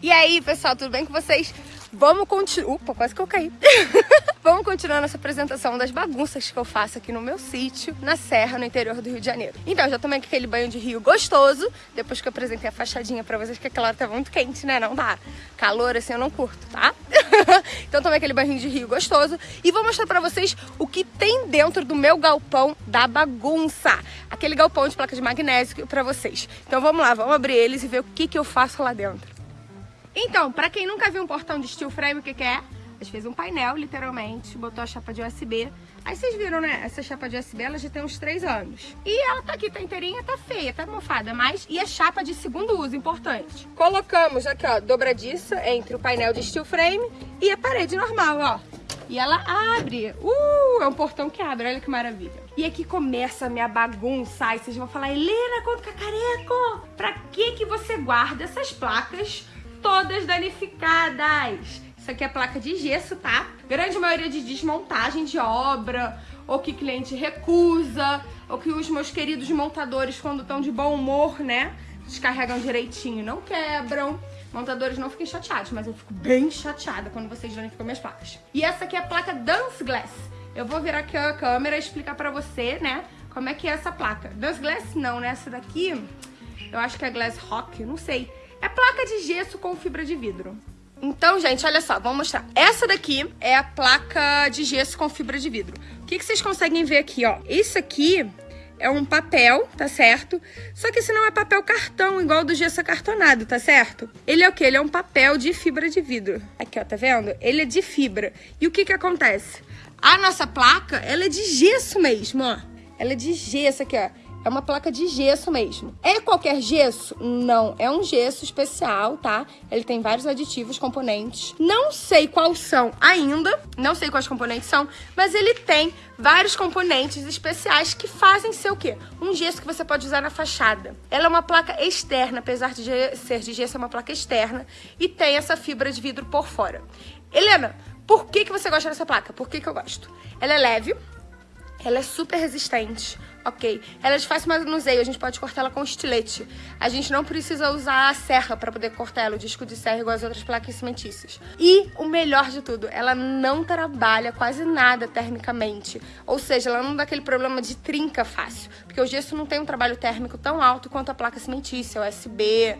E aí, pessoal, tudo bem com vocês? Vamos continuar... Opa, quase que eu caí. Vamos continuar nossa apresentação das bagunças que eu faço aqui no meu sítio, na serra, no interior do Rio de Janeiro. Então, já tomei aquele banho de rio gostoso, depois que eu apresentei a fachadinha pra vocês, que aquela hora tá muito quente, né? Não dá. Calor, assim, eu não curto, tá? então, tomei aquele banho de rio gostoso e vou mostrar pra vocês o que tem dentro do meu galpão da bagunça. Aquele galpão de placa de magnésio pra vocês. Então, vamos lá, vamos abrir eles e ver o que, que eu faço lá dentro. Então, pra quem nunca viu um portão de steel frame, o que, que é? A gente fez um painel, literalmente, botou a chapa de USB. Aí vocês viram, né? Essa chapa de USB, ela já tem uns 3 anos. E ela tá aqui, tá inteirinha, tá feia, tá mofada, mas... E a chapa de segundo uso, importante. Colocamos aqui, ó, dobradiça entre o painel de steel frame e a parede normal, ó. E ela abre. Uh, é um portão que abre, olha que maravilha. E aqui começa a minha bagunça. Aí vocês vão falar, Helena, conta cacareco, pra que que você guarda essas placas todas danificadas. Isso aqui é placa de gesso, tá? Grande maioria de desmontagem de obra, ou que cliente recusa, ou que os meus queridos montadores, quando estão de bom humor, né, descarregam direitinho, não quebram. Montadores não fiquem chateados, mas eu fico bem chateada quando vocês danificam minhas placas. E essa aqui é a placa Dance Glass. Eu vou virar aqui a câmera e explicar pra você, né, como é que é essa placa. Dance Glass não, né, essa daqui, eu acho que é Glass Rock, não sei. É placa de gesso com fibra de vidro. Então, gente, olha só, vamos mostrar. Essa daqui é a placa de gesso com fibra de vidro. O que, que vocês conseguem ver aqui, ó? Isso aqui é um papel, tá certo? Só que esse não é papel cartão, igual do gesso acartonado, tá certo? Ele é o quê? Ele é um papel de fibra de vidro. Aqui, ó, tá vendo? Ele é de fibra. E o que que acontece? A nossa placa, ela é de gesso mesmo, ó. Ela é de gesso aqui, ó. É uma placa de gesso mesmo. É qualquer gesso? Não, é um gesso especial, tá? Ele tem vários aditivos, componentes. Não sei quais são ainda, não sei quais componentes são, mas ele tem vários componentes especiais que fazem ser o quê? Um gesso que você pode usar na fachada. Ela é uma placa externa, apesar de ser de gesso, é uma placa externa e tem essa fibra de vidro por fora. Helena, por que, que você gosta dessa placa? Por que, que eu gosto? Ela é leve, ela é super resistente, ok? Ela é de fácil manuseio, a gente pode cortar ela com estilete. A gente não precisa usar a serra para poder cortar ela, o disco de serra igual as outras placas cimentícias. E o melhor de tudo, ela não trabalha quase nada termicamente. Ou seja, ela não dá aquele problema de trinca fácil. Porque o gesso não tem um trabalho térmico tão alto quanto a placa cimentícia, USB,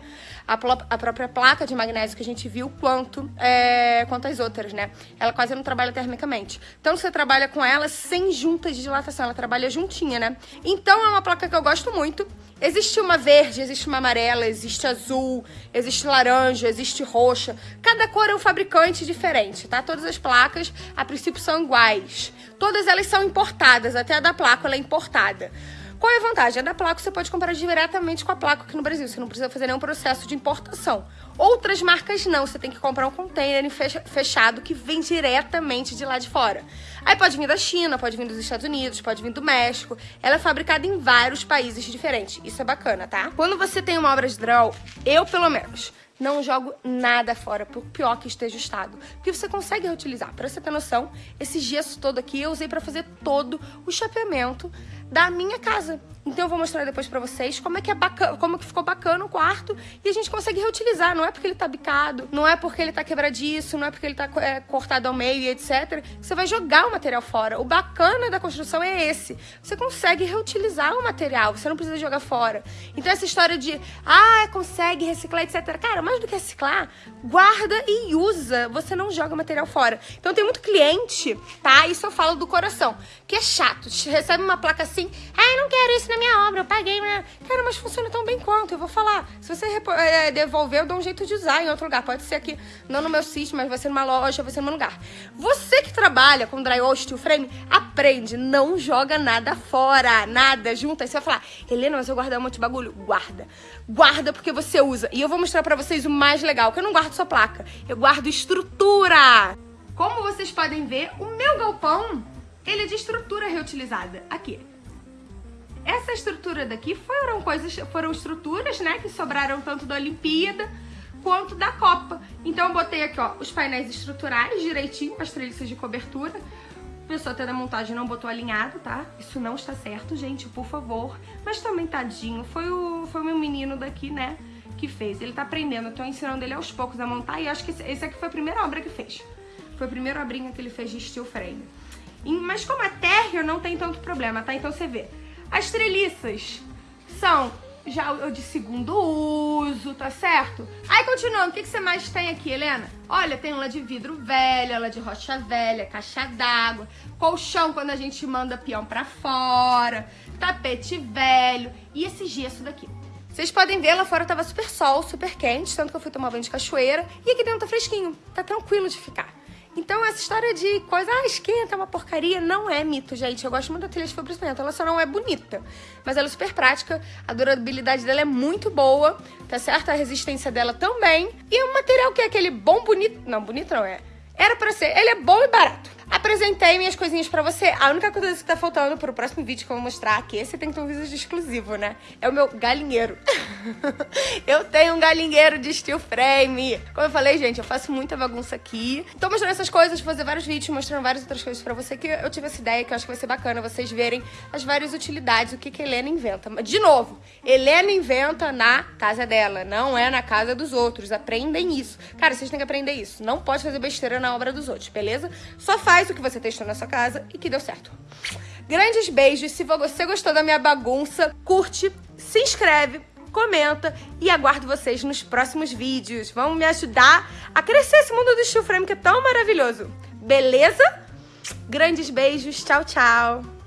a, a própria placa de magnésio que a gente viu, quanto, é, quanto as outras, né? Ela quase não trabalha termicamente. Então você trabalha com ela sem juntas de dilatação, ela trabalha juntinha, né? Então é uma placa que eu gosto muito. Existe uma verde, existe uma amarela, existe azul, existe laranja, existe roxa. Cada cor é um fabricante diferente, tá? Todas as placas, a princípio, são iguais. Todas elas são importadas, até a da placa ela é importada. Qual é a vantagem? A da placa você pode comprar diretamente com a placa aqui no Brasil, você não precisa fazer nenhum processo de importação. Outras marcas não, você tem que comprar um container fechado que vem diretamente de lá de fora. Aí pode vir da China, pode vir dos Estados Unidos, pode vir do México. Ela é fabricada em vários países diferentes. Isso é bacana, tá? Quando você tem uma obra de draw, eu pelo menos, não jogo nada fora, por pior que esteja o estado. Porque você consegue reutilizar. Pra você ter noção, esse gesso todo aqui eu usei pra fazer todo o chapeamento da minha casa. Então eu vou mostrar depois pra vocês como é que é bacana, como que ficou bacana o quarto e a gente consegue reutilizar. Não é porque ele tá bicado, não é porque ele tá quebradiço, não é porque ele tá é, cortado ao meio e etc. Você vai jogar o material fora. O bacana da construção é esse. Você consegue reutilizar o material, você não precisa jogar fora. Então essa história de, ah, consegue reciclar, etc. Cara, mais do que reciclar, guarda e usa. Você não joga o material fora. Então tem muito cliente, tá? Isso eu falo do coração, que é chato. Recebe uma placa assim, ah, eu não quero isso na minha obra, eu paguei, né? Cara, mas funciona tão bem quanto, eu vou falar. Se você é, devolver, eu dou um jeito de usar em outro lugar. Pode ser aqui, não no meu sítio, mas vai ser numa loja, vai ser num lugar. Você que trabalha com drywall, steel frame, aprende, não joga nada fora, nada, junta. Aí você vai falar, Helena, mas eu guardei um monte de bagulho. Guarda. Guarda porque você usa. E eu vou mostrar pra vocês o mais legal, que eu não guardo só placa, eu guardo estrutura. Como vocês podem ver, o meu galpão, ele é de estrutura reutilizada. Aqui. Essa estrutura daqui foram coisas, foram estruturas, né, que sobraram tanto da Olimpíada quanto da Copa. Então eu botei aqui, ó, os painéis estruturais direitinho, as treliças de cobertura. A pessoa até da montagem não botou alinhado, tá? Isso não está certo, gente, por favor. Mas também, tadinho, foi o, foi o meu menino daqui, né? que fez. Ele tá aprendendo, eu tô ensinando ele aos poucos a montar e acho que esse aqui foi a primeira obra que fez. Foi a primeira obrinha que ele fez de steel frame. Mas como é térreo, não tem tanto problema, tá? Então você vê. As treliças são já o de segundo uso, tá certo? Aí, continuando, o que, que você mais tem aqui, Helena? Olha, tem uma de vidro velha, ela de rocha velha, caixa d'água, colchão quando a gente manda peão pra fora, tapete velho e esse gesso daqui. Vocês podem ver, lá fora tava super sol, super quente, tanto que eu fui tomar banho de cachoeira. E aqui dentro tá fresquinho, tá tranquilo de ficar. Então, essa história de coisa, ah, esquenta, é uma porcaria, não é mito, gente. Eu gosto muito da telha de fibra. Ela só não é bonita, mas ela é super prática. A durabilidade dela é muito boa, tá certo? A resistência dela também. E é um material que é aquele bom, bonito. Não, bonito não é. Era pra ser. Ele é bom e barato. Apresentei minhas coisinhas pra você. A única coisa que tá faltando pro próximo vídeo que eu vou mostrar aqui, esse tem que ter um vídeo exclusivo, né? É o meu galinheiro. eu tenho um galinheiro de steel frame. Como eu falei, gente, eu faço muita bagunça aqui. Tô mostrando essas coisas, vou fazer vários vídeos mostrando várias outras coisas pra você, que eu tive essa ideia, que eu acho que vai ser bacana vocês verem as várias utilidades, o que que a Helena inventa. De novo, Helena inventa na casa dela, não é na casa dos outros. Aprendem isso. Cara, vocês têm que aprender isso. Não pode fazer besteira na obra dos outros, beleza? Só faz faz o que você testou na sua casa e que deu certo. Grandes beijos. Se você gostou da minha bagunça, curte, se inscreve, comenta e aguardo vocês nos próximos vídeos. Vão me ajudar a crescer esse mundo do steel frame que é tão maravilhoso. Beleza? Grandes beijos. Tchau, tchau.